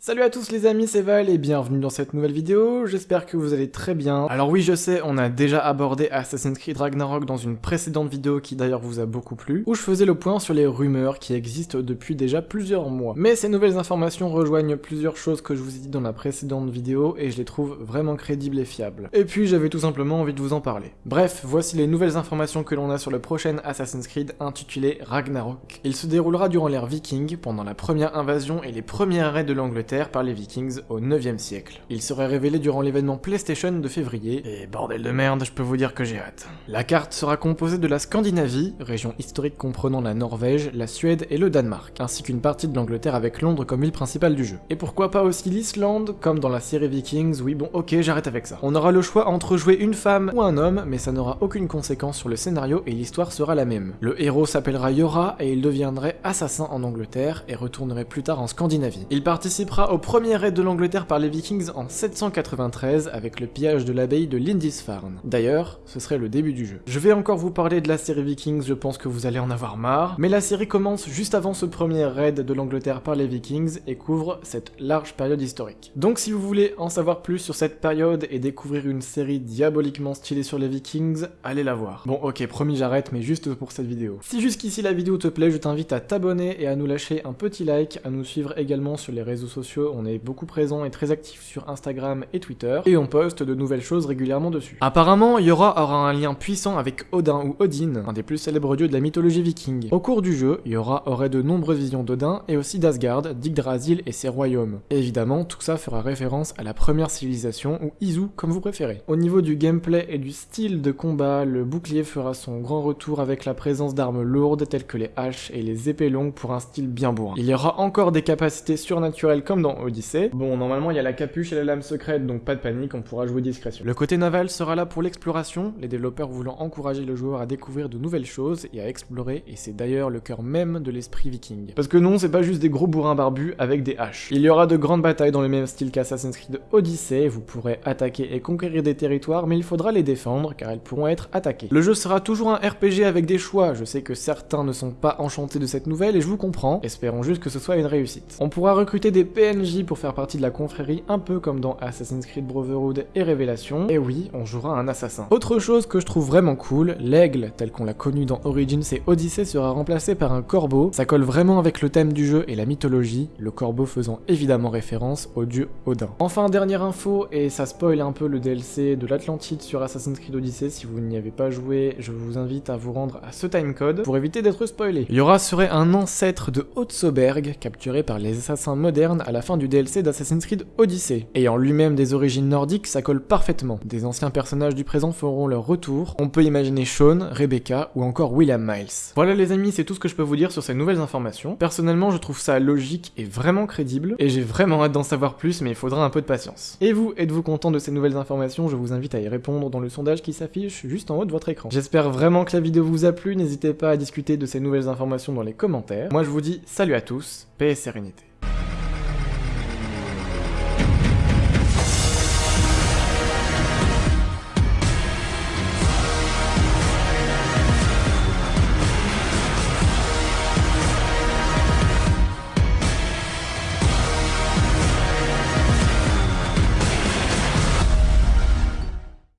Salut à tous les amis, c'est Val et bienvenue dans cette nouvelle vidéo, j'espère que vous allez très bien. Alors oui je sais, on a déjà abordé Assassin's Creed Ragnarok dans une précédente vidéo qui d'ailleurs vous a beaucoup plu, où je faisais le point sur les rumeurs qui existent depuis déjà plusieurs mois. Mais ces nouvelles informations rejoignent plusieurs choses que je vous ai dit dans la précédente vidéo et je les trouve vraiment crédibles et fiables. Et puis j'avais tout simplement envie de vous en parler. Bref, voici les nouvelles informations que l'on a sur le prochain Assassin's Creed intitulé Ragnarok. Il se déroulera durant l'ère viking, pendant la première invasion et les premiers arrêts de l'Angleterre par les Vikings au 9e siècle. Il serait révélé durant l'événement PlayStation de février, et bordel de merde, je peux vous dire que j'ai hâte. La carte sera composée de la Scandinavie, région historique comprenant la Norvège, la Suède et le Danemark, ainsi qu'une partie de l'Angleterre avec Londres comme ville principale du jeu. Et pourquoi pas aussi l'Islande, comme dans la série Vikings, oui bon ok j'arrête avec ça. On aura le choix entre jouer une femme ou un homme, mais ça n'aura aucune conséquence sur le scénario et l'histoire sera la même. Le héros s'appellera Yora et il deviendrait assassin en Angleterre et retournerait plus tard en Scandinavie. Il participera au premier raid de l'Angleterre par les Vikings en 793 avec le pillage de l'abbaye de Lindisfarne. D'ailleurs, ce serait le début du jeu. Je vais encore vous parler de la série Vikings, je pense que vous allez en avoir marre, mais la série commence juste avant ce premier raid de l'Angleterre par les Vikings et couvre cette large période historique. Donc si vous voulez en savoir plus sur cette période et découvrir une série diaboliquement stylée sur les Vikings, allez la voir. Bon ok, promis j'arrête, mais juste pour cette vidéo. Si jusqu'ici la vidéo te plaît, je t'invite à t'abonner et à nous lâcher un petit like, à nous suivre également sur les réseaux sociaux on est beaucoup présent et très actif sur Instagram et Twitter, et on poste de nouvelles choses régulièrement dessus. Apparemment, Yora aura un lien puissant avec Odin ou Odin, un des plus célèbres dieux de la mythologie viking. Au cours du jeu, Yora aurait de nombreuses visions d'Odin et aussi d'Asgard, d'Yggdrasil et ses royaumes. évidemment, tout ça fera référence à la première civilisation, ou Izu comme vous préférez. Au niveau du gameplay et du style de combat, le bouclier fera son grand retour avec la présence d'armes lourdes telles que les haches et les épées longues pour un style bien bourrin. Il y aura encore des capacités surnaturelles comme dans Odyssey. Bon, normalement, il y a la capuche et la lame secrète, donc pas de panique, on pourra jouer discrétion. Le côté naval sera là pour l'exploration, les développeurs voulant encourager le joueur à découvrir de nouvelles choses et à explorer, et c'est d'ailleurs le cœur même de l'esprit viking. Parce que non, c'est pas juste des gros bourrins barbus avec des haches. Il y aura de grandes batailles dans le même style qu'Assassin's Creed Odyssey, vous pourrez attaquer et conquérir des territoires, mais il faudra les défendre, car elles pourront être attaquées. Le jeu sera toujours un RPG avec des choix, je sais que certains ne sont pas enchantés de cette nouvelle, et je vous comprends, espérons juste que ce soit une réussite. On pourra recruter des Pour faire partie de la confrérie un peu comme dans Assassin's Creed Brotherhood et Révélation, et oui, on jouera un assassin. Autre chose que je trouve vraiment cool, l'aigle, tel qu'on l'a connu dans Origins et Odyssey, sera remplacé par un corbeau, ça colle vraiment avec le thème du jeu et la mythologie, le corbeau faisant évidemment référence au dieu Odin. Enfin, dernière info, et ça spoil un peu le DLC de l'Atlantide sur Assassin's Creed Odyssey, si vous n'y avez pas joué, je vous invite à vous rendre à ce timecode pour éviter d'être spoilé. Yora serait un ancêtre de Otsoberg, capturé par les assassins modernes à la fin du DLC d'Assassin's Creed Odyssey. Ayant lui-même des origines nordiques, ça colle parfaitement. Des anciens personnages du présent feront leur retour. On peut imaginer Sean, Rebecca ou encore William Miles. Voilà les amis, c'est tout ce que je peux vous dire sur ces nouvelles informations. Personnellement, je trouve ça logique et vraiment crédible, et j'ai vraiment hâte d'en savoir plus, mais il faudra un peu de patience. Et vous, êtes-vous content de ces nouvelles informations? Je vous invite à y répondre dans le sondage qui s'affiche juste en haut de votre écran. J'espère vraiment que la vidéo vous a plu, n'hésitez pas à discuter de ces nouvelles informations dans les commentaires. Moi je vous dis salut à tous, paix et sérénité.